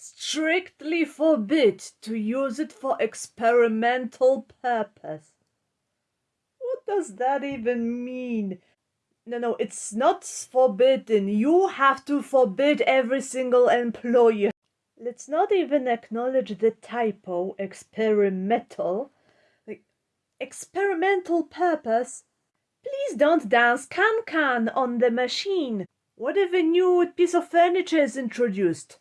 strictly forbid to use it for experimental purpose. What does that even mean? No, no, it's not forbidden. You have to forbid every single employer. Let's not even acknowledge the typo, experimental. Like, experimental purpose? Please don't dance can-can on the machine. What if a new piece of furniture is introduced?